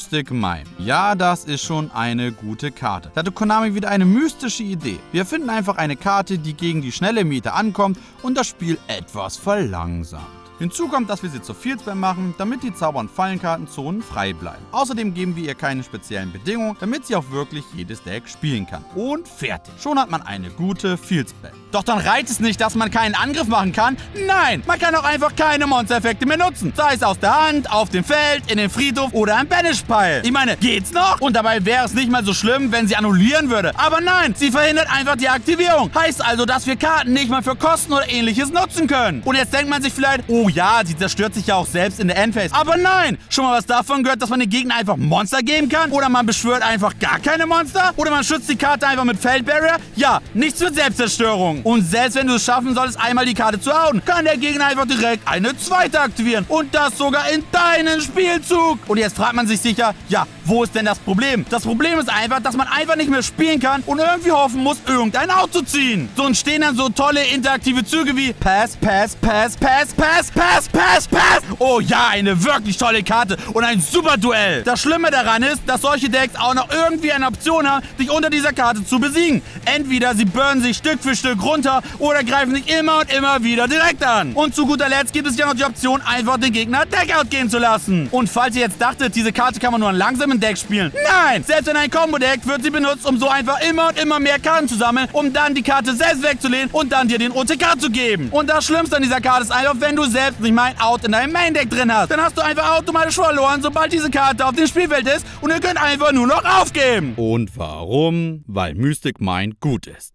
Mystic Mine. Ja, das ist schon eine gute Karte. Da hatte Konami wieder eine mystische Idee. Wir finden einfach eine Karte, die gegen die schnelle Meter ankommt und das Spiel etwas verlangsamt. Hinzu kommt, dass wir sie zur Fieldspam machen, damit die Zauber- und Fallenkartenzonen frei bleiben. Außerdem geben wir ihr keine speziellen Bedingungen, damit sie auch wirklich jedes Deck spielen kann. Und fertig. Schon hat man eine gute Fieldspam. Doch dann reicht es nicht, dass man keinen Angriff machen kann. Nein, man kann auch einfach keine Monstereffekte mehr nutzen. Sei es aus der Hand, auf dem Feld, in den Friedhof oder im Banish-Pile. Ich meine, geht's noch? Und dabei wäre es nicht mal so schlimm, wenn sie annullieren würde. Aber nein, sie verhindert einfach die Aktivierung. Heißt also, dass wir Karten nicht mal für Kosten oder ähnliches nutzen können. Und jetzt denkt man sich vielleicht, oh ja, sie zerstört sich ja auch selbst in der Endphase. Aber nein, schon mal was davon gehört, dass man den Gegner einfach Monster geben kann? Oder man beschwört einfach gar keine Monster? Oder man schützt die Karte einfach mit Feldbarrier? Ja, nichts für Selbstzerstörung. Und selbst wenn du es schaffen solltest, einmal die Karte zu hauen, kann der Gegner einfach direkt eine zweite aktivieren. Und das sogar in deinen Spielzug. Und jetzt fragt man sich sicher, ja, wo ist denn das Problem? Das Problem ist einfach, dass man einfach nicht mehr spielen kann und irgendwie hoffen muss, irgendein Out zu ziehen. So entstehen dann so tolle interaktive Züge wie Pass, Pass, Pass, Pass, Pass, Pass, Pass, Pass. Oh ja, eine wirklich tolle Karte und ein super Duell. Das Schlimme daran ist, dass solche Decks auch noch irgendwie eine Option haben, dich unter dieser Karte zu besiegen. Entweder sie burnen sich Stück für Stück runter oder greifen sich immer und immer wieder direkt an. Und zu guter Letzt gibt es ja noch die Option, einfach den Gegner Deckout gehen zu lassen. Und falls ihr jetzt dachtet, diese Karte kann man nur an langsamen Deck spielen. Nein! Selbst in ein Combo-Deck wird sie benutzt, um so einfach immer und immer mehr Karten zu sammeln, um dann die Karte selbst wegzulehnen und dann dir den OTK zu geben. Und das Schlimmste an dieser Karte ist einfach, wenn du selbst nicht mal ein Out in deinem Main-Deck drin hast. Dann hast du einfach automatisch verloren, sobald diese Karte auf dem Spielfeld ist und ihr könnt einfach nur noch aufgeben. Und warum? Weil Mystic Mind gut ist.